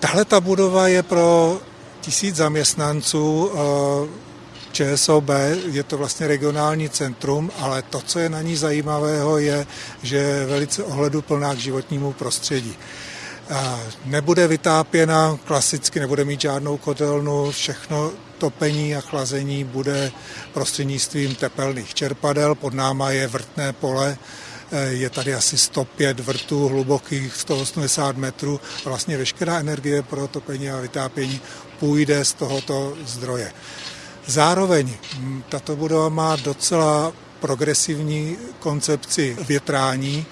Tahle ta budova je pro tisíc zaměstnanců ČSOB, je to vlastně regionální centrum, ale to, co je na ní zajímavého, je, že je velice ohleduplná k životnímu prostředí. Nebude vytápěna klasicky, nebude mít žádnou kotelnu, všechno topení a chlazení bude prostřednictvím tepelných čerpadel. Pod náma je vrtné pole, je tady asi 105 vrtů hlubokých, 180 metrů vlastně veškerá energie pro topení a vytápění půjde z tohoto zdroje. Zároveň tato budova má docela progresivní koncepci větrání,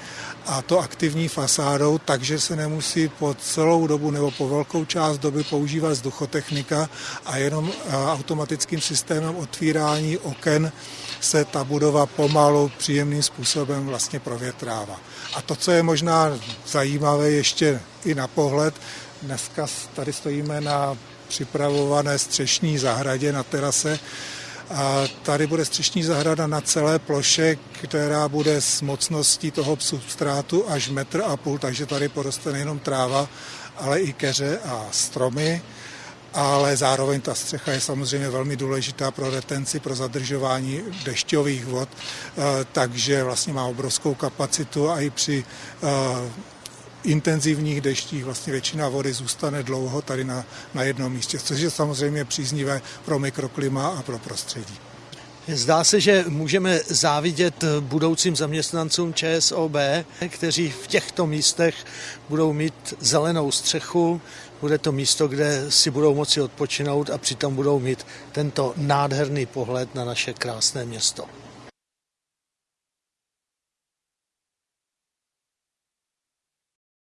a to aktivní fasádou, takže se nemusí po celou dobu nebo po velkou část doby používat vzduchotechnika a jenom automatickým systémem otvírání oken se ta budova pomalu příjemným způsobem vlastně provětrává. A to, co je možná zajímavé ještě i na pohled, dneska tady stojíme na připravované střešní zahradě na terase, a tady bude střešní zahrada na celé ploše, která bude s mocností toho substrátu až metr a půl, takže tady poroste nejenom tráva, ale i keře a stromy. Ale zároveň ta střecha je samozřejmě velmi důležitá pro retenci, pro zadržování dešťových vod, takže vlastně má obrovskou kapacitu a i při intenzivních deštích vlastně většina vody zůstane dlouho tady na, na jednom místě, což je samozřejmě příznivé pro mikroklima a pro prostředí. Zdá se, že můžeme závidět budoucím zaměstnancům ČSOB, kteří v těchto místech budou mít zelenou střechu, bude to místo, kde si budou moci odpočinout a přitom budou mít tento nádherný pohled na naše krásné město.